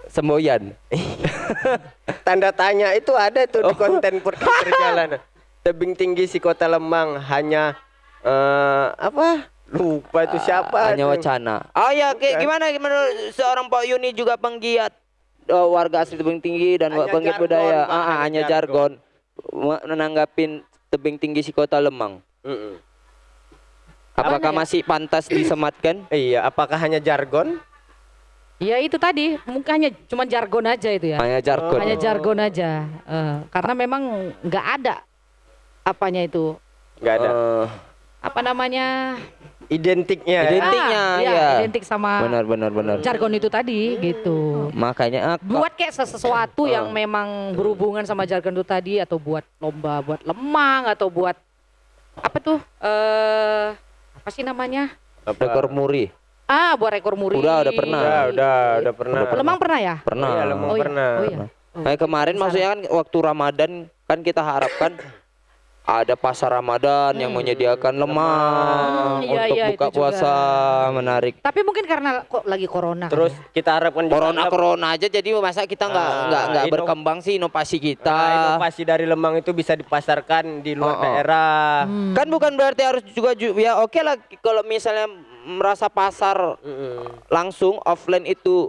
semboyan. [laughs] tanda tanya itu ada tuh Oh. di konten [laughs] perjalanan. Tebing tinggi si kota Lemang hanya eh apa? Lupa itu siapa? Hanya wacana. Oh ya, kayak Bukan. gimana gimana seorang Pak Yuni juga penggiat eh, warga asli tebing tinggi dan Hanya penggiat jargon, budaya. Ah, ah, hanya hanya jargon. Me- Menanggapin tebing tinggi si kota Lemang. Mm-mm. Apakah ya? masih pantas disematkan? [clears throat] Iya, apakah hanya jargon? Ya itu tadi, mungkin hanya cuma jargon aja itu ya. Hanya jargon. Hanya jargon aja. Eh, karena memang nggak ada apanya itu. Enggak ada. Eh, Apa namanya? Identiknya. ya? Identiknya, Ah, iya, ya. identik sama benar benar benar. jargon itu tadi gitu. Makanya ah, Buat kayak sesuatu yang memang berhubungan sama jargon itu tadi atau buat lomba buat lemang atau buat apa tuh? Eh apa sih namanya? Apa? rekor muri. Ah, buat rekor muri. Udah, udah pernah. Udah, udah, udah pernah. Lemang pernah ya? Pernah. Iya, Lemang Oh iya. pernah. Oh iya. Oh, Nah, kemarin sana. maksudnya kan waktu Ramadan kan kita harapkan [coughs] ada pasar Ramadan yang menyediakan lemang Hmm, iya, untuk iya, buka itu juga. puasa menarik. Tapi mungkin karena kok lagi corona. Terus kita harapkan juga Corona ada- corona aja jadi masa kita nggak Ah, nggak nggak berkembang sih inovasi kita. Nah, inovasi dari lemang itu bisa dipasarkan di luar Oh, oh. daerah. Hmm. Kan bukan berarti harus juga ju- ya oke lah kalau misalnya merasa pasar Mm-mm. langsung offline itu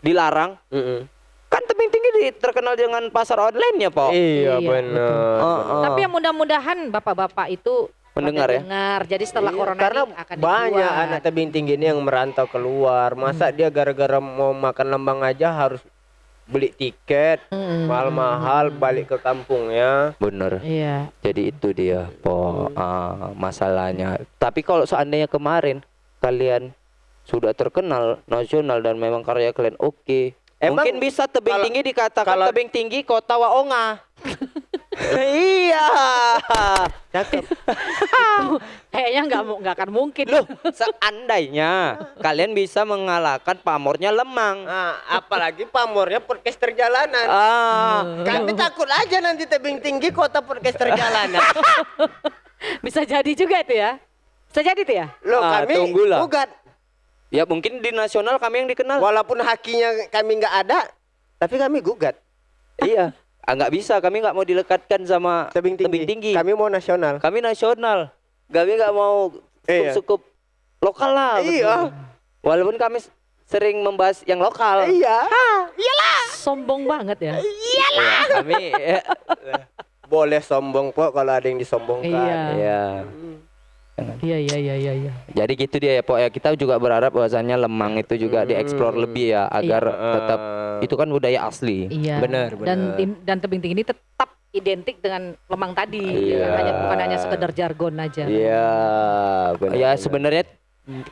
dilarang Mm-mm. Kan tebing tinggi di- terkenal dengan pasar online ya Pak. Iya, Iya, benar. Oh, oh. Tapi yang mudah-mudahan bapak-bapak itu Mendengar ya? dengar. Jadi setelah Iya, corona karena ini akan banyak dibuat. Hmm. anak tebing tinggi ini yang merantau keluar. Masa dia gara-gara mau makan lembang aja harus beli tiket Mm-mm. mahal-mahal balik ke kampungnya. Bener. Iya. Jadi itu dia po ah, masalahnya. Tapi kalau seandainya kemarin kalian sudah terkenal nasional dan memang karya kalian oke, Emang mungkin bisa tebing kalau- tinggi dikatakan kalau- tebing tinggi kota Waonga. [laughs] iya. Cakep. [laughs] Kayaknya nggak nggak akan mungkin. Loh, seandainya kalian bisa mengalahkan pamornya Lemang. Nah, apalagi pamornya podcaster jalanan. Ah, Kami takut aja nanti tebing tinggi kota podcaster jalanan. [laughs] Bisa jadi juga itu ya. Bisa jadi tuh ya. Loh, Ah, kami tunggulah. gugat. Ya mungkin di nasional kami yang dikenal. Walaupun hakinya kami nggak ada, tapi kami gugat. iya. Ah, nggak bisa, kami nggak mau dilekatkan sama Tebing tinggi. Kami mau nasional. Kami nasional. Kami nggak mau Iya. cukup cukup lokal lah. betul. Iya. Walaupun kami sering membahas yang lokal. Iya. Sombong banget ya. Iya, kami ya, Boleh sombong kok kalau ada yang disombongkan. Iya. Ya. Iya iya iya iya. iya. Jadi gitu dia ya Pok ya. Kita juga berharap bahwasannya Lemang itu juga Hmm. dieksplor lebih ya agar Iya. tetap itu kan budaya asli. Iya. Benar, Dan benar. tim- dan tebing tinggi ini tetap identik dengan lemang tadi. Iya. Hanya bukan hanya sekedar jargon aja. Iya, benar. ya benar. sebenarnya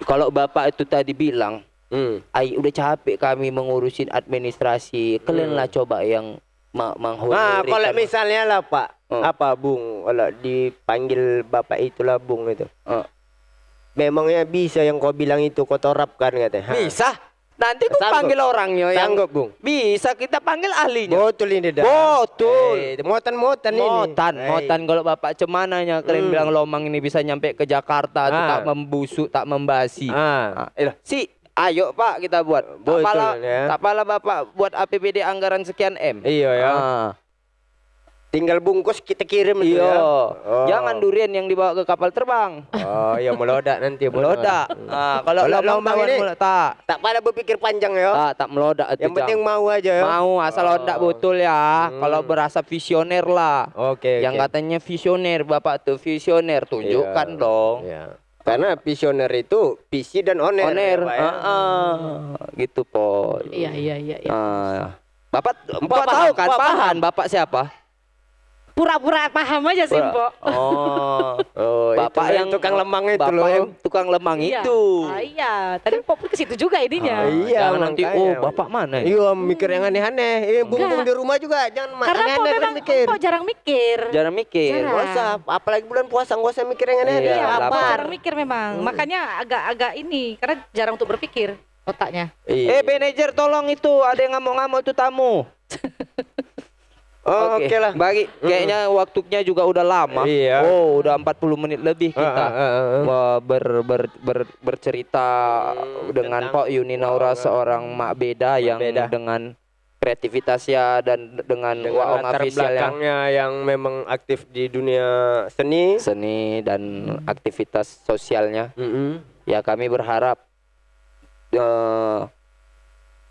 kalau Bapak itu tadi bilang, Hmm. "Ai udah capek kami mengurusin administrasi. Kalian lah coba yang ma Nah, menghonorkan." kalau misalnya lah Pak, Oh. apa Bung, kalau dipanggil Bapak itulah Bung itu. Oh. Memangnya bisa yang kau bilang itu kau terapkan katanya. Bisa. Nanti ku Sanggup. panggil orangnya yang Sanggup, Bung. bisa kita panggil ahlinya. Betul ini dah. Betul. Eh, motan-motan ini. Motan, Eh, motan kalau Bapak cemananya kalian Hmm. bilang Lomang ini bisa nyampe ke Jakarta tuh Ah. tak membusuk, tak membasi. Ah. Ah, eh, si ayo Pak kita buat. Tak pala, ya. tak pala Bapak buat APBD anggaran sekian M. Iya ya. Ah, Tinggal bungkus kita kirim itu iya. ya. Oh. Jangan durian yang dibawa ke kapal terbang. Oh, ya melodak nanti Melodak. Ah, kalau tawan ini- melo- tak, Tak pada berpikir panjang ya. tak, tak melodak itu. Yang penting Jang. mau aja ya. mau asal Oh. ondak betul ya. Hmm. Kalau berasa visioner lah. Oke. yang oke. katanya visioner Bapak tuh visioner tunjukkan Iya. dong. Iya. Karena visioner itu visi dan oner. Oner, ya, Pak, ya. ah, gitu po. Iya iya iya. iya. Ah. Bapak, Bapak paham, tahu kan Pahan? paham. Bapak siapa? Pura-pura paham aja sih, Mbok. Oh, [laughs] Oh, Bapak itu yang tukang lemang itu Bapak loh. yang tukang lemang Iya. itu. Ah, iya. Tadi Mpok pun ke situ juga ininya. Ah, iya, Jangan nanti oh Bapak mana? ya? Iya, mikir yang aneh-aneh. Eh, bung-bung Enggak. di rumah juga jangan Karena Mpok aneh-aneh memang mikir. Mpok jarang mikir. Jarang mikir. Jarang. Usah, apalagi bulan puasa nggak usah mikir yang aneh-aneh. Iya, lapar. jarang mikir memang. Makanya agak-agak ini karena jarang untuk berpikir otaknya. Iya. Eh manajer tolong itu ada yang ngamuk-ngamuk itu tamu. [laughs] Oh, oke lah. Bagi kayaknya waktunya juga udah lama. Iya. Oh, udah 40 menit lebih kita. ah, ah, ah. Wah, ber, ber, ber- bercerita Hmm, dengan Pak Yuni Naura Waonga. seorang mak beda yang beda. dengan kreativitasnya dan dengan, Dengan Waong latar official yang yang memang aktif di dunia seni. seni dan aktivitas sosialnya. Mm-mm. Ya kami berharap eh,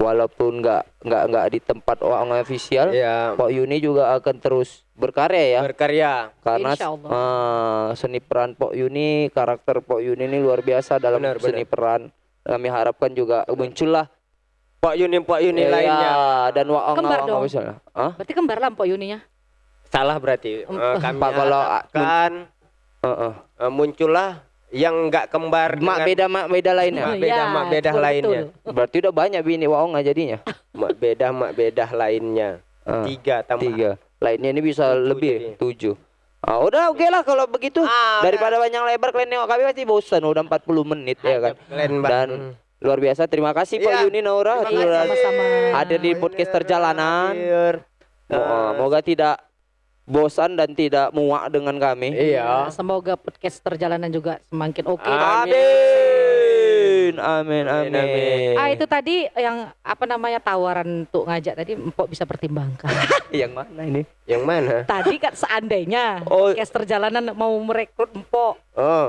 walaupun nggak nggak nggak di tempat Waong official, Iya. Pak Yuni juga akan terus berkarya ya. Berkarya. karena eh, seni peran Pok Yuni, karakter Pok Yuni ini luar biasa dalam Benar, seni peran. Kami harapkan juga muncullah Pak Yuni, Pak Yuni ya, lainnya. dan Waong Kembar dong. misalnya. Hah? Berarti kembar lah Mpok Yuninya. Salah berarti. Eh, kami Pak, kalau, harapkan Heeh. eh, muncullah yang nggak kembar Mak dengan- beda mak beda lainnya. Mak beda, mak beda betul, lainnya. betul. Berarti udah banyak bini Waong jadinya. [laughs] mak beda mak beda lainnya. Ah, Tiga tambah. Tiga. Lainnya ini bisa Tujuh lebih jadi. tujuh. Ah, udah oke lah kalau begitu. Ah, Daripada banyak lebar kalian nengok kami pasti bosan udah 40 menit ya kan. Dan luar biasa terima kasih Pak Iya, Yuni Naura sudah hadir di podcast. Mo- Moga tidak bosan dan tidak muak dengan kami. Iya. Semoga podcast perjalanan juga semakin oke. Amin. Amin. Amin, Amin. amin. Ah itu tadi yang apa namanya tawaran untuk ngajak tadi Mpok bisa pertimbangkan. [laughs] Yang mana ini? Yang mana? tadi kan seandainya Oh. podcast perjalanan mau merekrut Mpok. Oh.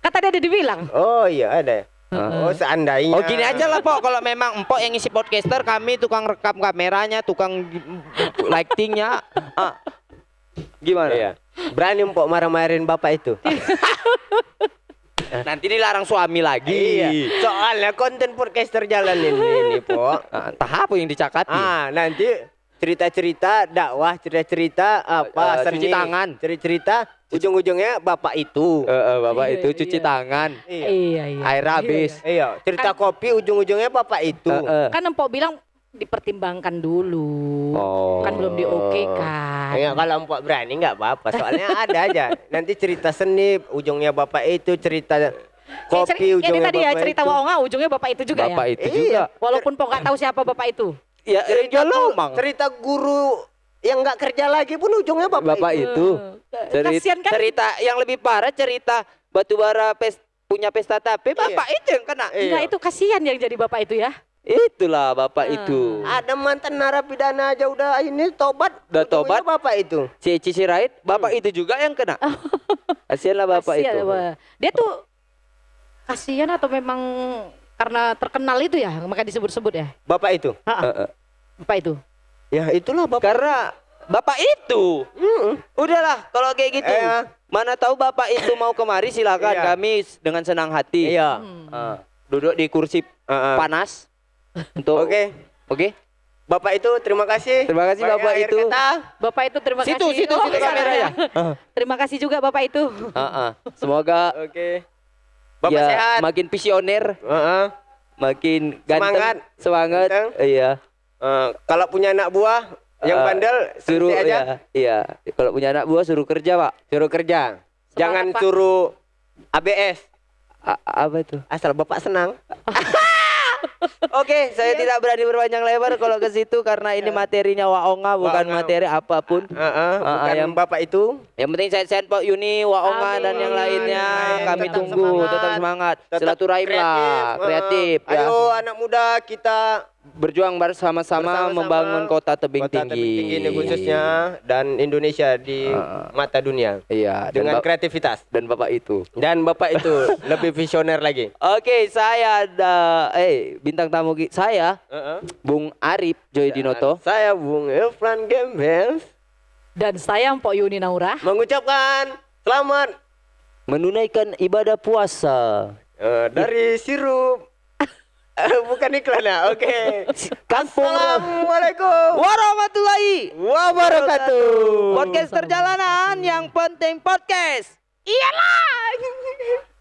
Kan tadi ada dibilang. Oh iya ada. Oh seandainya. Oh gini aja lah Pok, kalau memang Empok yang ngisi podcaster, kami tukang rekam kameranya, tukang lightingnya. [laughs] Ah. Gimana? Iya. Berani empok marah-marahin bapak itu. [laughs] Nanti dilarang suami lagi. iya. Soalnya konten podcaster jalan ini, ini Pok. [laughs] Ah, entah apa yang dicakati. Ah, nanti cerita-cerita dakwah, cerita-cerita apa cuci tangan. cerita-cerita ujung-ujungnya bapak itu. Eh, eh, bapak Iya, itu cuci iya. tangan, Iya. Iya iya. air habis. Iya, cerita kopi ujung-ujungnya bapak itu. Eh, eh. Kan Mpok bilang dipertimbangkan dulu. Oh. Kan belum di oke kan. Ya kalau empok berani nggak apa-apa, soalnya ada aja. Nanti cerita seni ujungnya bapak itu, cerita kopi kayak ujungnya tadi ya bapak cerita itu. Waonga ujungnya bapak itu juga bapak ya. itu Iya. juga. Walaupun Pok nggak tahu siapa bapak itu. Ya, cerita, ya guru, lomang. cerita guru yang nggak kerja lagi pun ujungnya bapak, Bapak itu. itu. Eh, Cerita, Kasihan kan? cerita yang lebih parah cerita batubara pes, punya pesta tape, bapak itu yang kena. Iya. Enggak itu kasihan yang jadi bapak itu ya. Itulah bapak Ah. itu. Ada mantan narapidana aja udah ini tobat. Udah tobat. Bapak itu. Si Cici Sirait, bapak itu juga yang kena. Kasihanlah bapak Kasihan, itu. Pak. Dia tuh kasihan atau memang karena terkenal itu ya, maka disebut-sebut ya. Bapak itu. Ha-ha, Eh, eh. Bapak itu. Ya itulah bapak. Karena Bapak itu. Udahlah kalau kayak gitu. Iya. Mana tahu Bapak itu mau kemari silakan Iya. kami dengan senang hati. Iya. Ah, duduk di kursi Heeh. panas. Untuk Oke. Oke. Bapak itu terima kasih. Terima kasih, Banyak Bapak akhir itu. kata. Bapak itu terima Situ, kasih. situ, Oh, situ sana kameranya. ya. Terima kasih juga Bapak itu. Ah, ah. Semoga Oke. Bapak ya, sehat. makin visioner, Heeh. makin ganteng, Semangat. semangat. Ganteng. Iya. Eh, kalau punya anak buah yang Eh, bandel suruh aja. ya, iya. Kalau punya anak buah suruh kerja, Pak. Suruh kerja. Semangat, Jangan Pak. suruh ABS. A- apa itu? Asal Bapak senang. [laughs] Oke, saya tidak berani berpanjang lebar kalau ke situ karena ini materinya Waonga bukan Waonga. materi apa pun. Heeh, Ah, bukan yang- Bapak itu. Yang penting sehat-sehat Pak Yuni, Waonga Amin. dan yang lainnya. Amin. Kami Tetap tunggu, semangat. tetap semangat. Tetap Silaturahim lah, kreatif. kreatif ya. Ayo anak muda kita Berjuang bersama-sama membangun kota tebing kota tinggi. tebing tinggi ini khususnya dan Indonesia di Ah. mata dunia Iya, dan, dengan Bap- kreativitas. dan Bapak itu. Dan Bapak itu [laughs] lebih visioner lagi. Oke, saya ada eh bintang tamu saya Heeh. Bung Arif Joy Dinoto. Saya Bung Irfan Gembel Dan saya Mpok Yuni Naura. mengucapkan selamat menunaikan ibadah puasa. eh, dari sirup. [laughs] Bukan iklan ya, oke. [laughs] Kampung Assalamualaikum warahmatullahi wabarakatuh. podcast perjalanan yang penting podcast. Iyalah. [laughs]